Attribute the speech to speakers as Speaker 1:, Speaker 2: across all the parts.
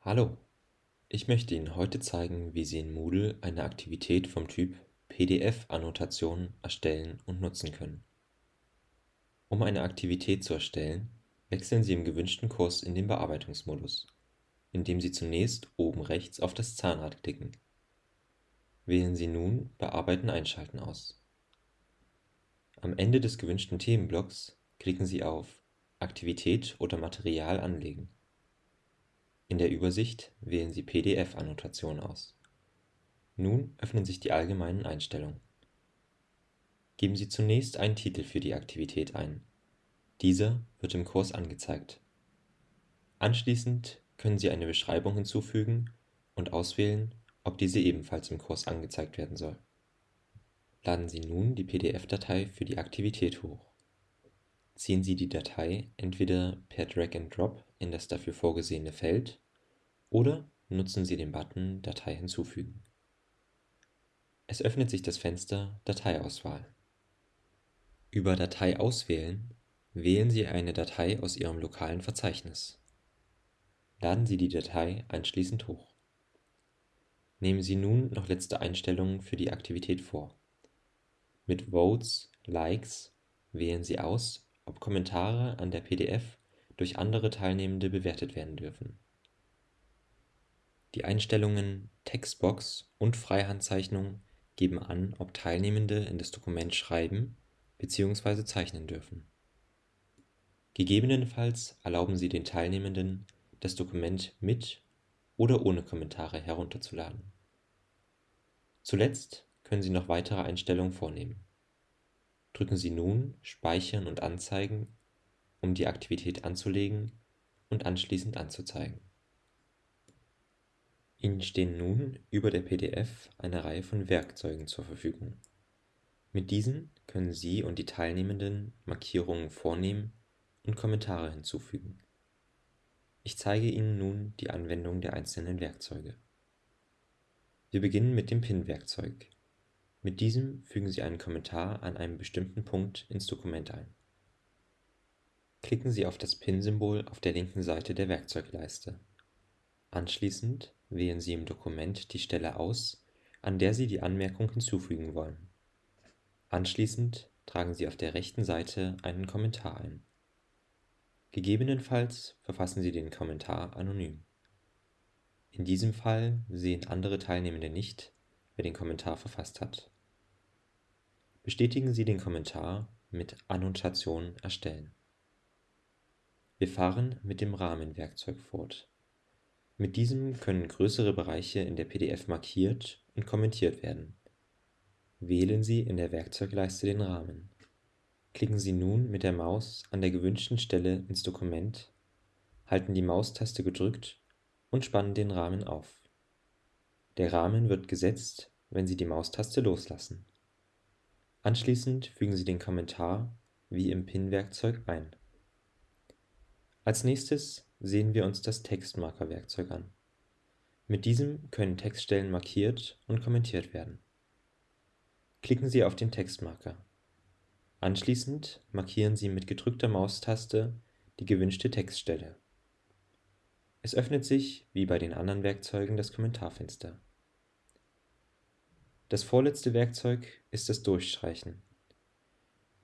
Speaker 1: Hallo, ich möchte Ihnen heute zeigen, wie Sie in Moodle eine Aktivität vom Typ PDF-Annotation erstellen und nutzen können. Um eine Aktivität zu erstellen, wechseln Sie im gewünschten Kurs in den Bearbeitungsmodus, indem Sie zunächst oben rechts auf das Zahnrad klicken. Wählen Sie nun Bearbeiten einschalten aus. Am Ende des gewünschten Themenblocks klicken Sie auf Aktivität oder Material anlegen. In der Übersicht wählen Sie PDF-Annotation aus. Nun öffnen sich die allgemeinen Einstellungen. Geben Sie zunächst einen Titel für die Aktivität ein. Dieser wird im Kurs angezeigt. Anschließend können Sie eine Beschreibung hinzufügen und auswählen, ob diese ebenfalls im Kurs angezeigt werden soll. Laden Sie nun die PDF-Datei für die Aktivität hoch. Ziehen Sie die Datei entweder per Drag and Drop in das dafür vorgesehene Feld oder nutzen Sie den Button Datei hinzufügen. Es öffnet sich das Fenster Dateiauswahl. Über Datei auswählen wählen Sie eine Datei aus Ihrem lokalen Verzeichnis. Laden Sie die Datei anschließend hoch. Nehmen Sie nun noch letzte Einstellungen für die Aktivität vor. Mit Votes, Likes wählen Sie aus, ob Kommentare an der PDF durch andere Teilnehmende bewertet werden dürfen. Die Einstellungen Textbox und Freihandzeichnung geben an, ob Teilnehmende in das Dokument schreiben bzw. zeichnen dürfen. Gegebenenfalls erlauben Sie den Teilnehmenden, das Dokument mit oder ohne Kommentare herunterzuladen. Zuletzt können Sie noch weitere Einstellungen vornehmen. Drücken Sie nun Speichern und Anzeigen, um die Aktivität anzulegen und anschließend anzuzeigen. Ihnen stehen nun über der PDF eine Reihe von Werkzeugen zur Verfügung. Mit diesen können Sie und die Teilnehmenden Markierungen vornehmen und Kommentare hinzufügen. Ich zeige Ihnen nun die Anwendung der einzelnen Werkzeuge. Wir beginnen mit dem Pin-Werkzeug. Mit diesem fügen Sie einen Kommentar an einem bestimmten Punkt ins Dokument ein. Klicken Sie auf das Pin-Symbol auf der linken Seite der Werkzeugleiste. Anschließend wählen Sie im Dokument die Stelle aus, an der Sie die Anmerkung hinzufügen wollen. Anschließend tragen Sie auf der rechten Seite einen Kommentar ein. Gegebenenfalls verfassen Sie den Kommentar anonym. In diesem Fall sehen andere Teilnehmende nicht, wer den Kommentar verfasst hat. Bestätigen Sie den Kommentar mit Annotation erstellen. Wir fahren mit dem Rahmenwerkzeug fort. Mit diesem können größere Bereiche in der PDF markiert und kommentiert werden. Wählen Sie in der Werkzeugleiste den Rahmen. Klicken Sie nun mit der Maus an der gewünschten Stelle ins Dokument, halten die Maustaste gedrückt und spannen den Rahmen auf. Der Rahmen wird gesetzt, wenn Sie die Maustaste loslassen. Anschließend fügen Sie den Kommentar wie im Pin-Werkzeug ein. Als nächstes sehen wir uns das Textmarker-Werkzeug an. Mit diesem können Textstellen markiert und kommentiert werden. Klicken Sie auf den Textmarker. Anschließend markieren Sie mit gedrückter Maustaste die gewünschte Textstelle. Es öffnet sich, wie bei den anderen Werkzeugen, das Kommentarfenster. Das vorletzte Werkzeug ist das Durchstreichen.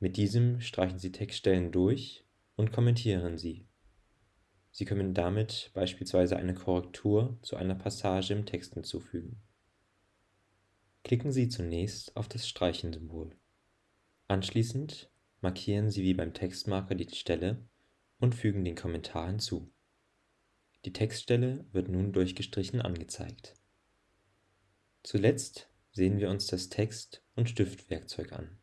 Speaker 1: Mit diesem streichen Sie Textstellen durch und kommentieren sie. Sie können damit beispielsweise eine Korrektur zu einer Passage im Text hinzufügen. Klicken Sie zunächst auf das Streichen-Symbol. Anschließend markieren Sie wie beim Textmarker die Stelle und fügen den Kommentar hinzu. Die Textstelle wird nun durchgestrichen angezeigt. Zuletzt sehen wir uns das Text- und Stiftwerkzeug an.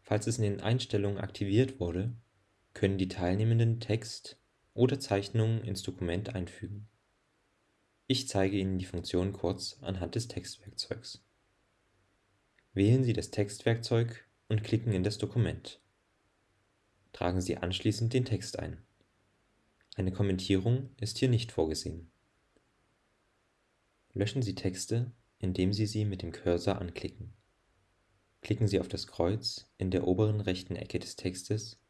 Speaker 1: Falls es in den Einstellungen aktiviert wurde, können die Teilnehmenden Text oder Zeichnungen ins Dokument einfügen. Ich zeige Ihnen die Funktion kurz anhand des Textwerkzeugs. Wählen Sie das Textwerkzeug und klicken in das Dokument. Tragen Sie anschließend den Text ein. Eine Kommentierung ist hier nicht vorgesehen. Löschen Sie Texte, indem Sie sie mit dem Cursor anklicken. Klicken Sie auf das Kreuz in der oberen rechten Ecke des Textes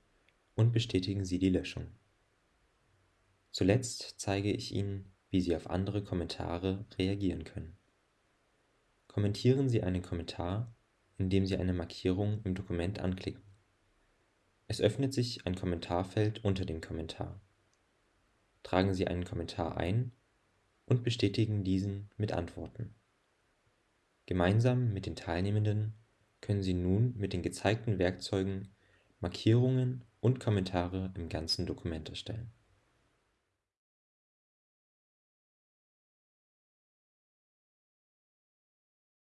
Speaker 1: und bestätigen Sie die Löschung. Zuletzt zeige ich Ihnen, wie Sie auf andere Kommentare reagieren können. Kommentieren Sie einen Kommentar, indem Sie eine Markierung im Dokument anklicken. Es öffnet sich ein Kommentarfeld unter dem Kommentar. Tragen Sie einen Kommentar ein und bestätigen diesen mit Antworten. Gemeinsam mit den Teilnehmenden können Sie nun mit den gezeigten Werkzeugen Markierungen und Kommentare im ganzen Dokument erstellen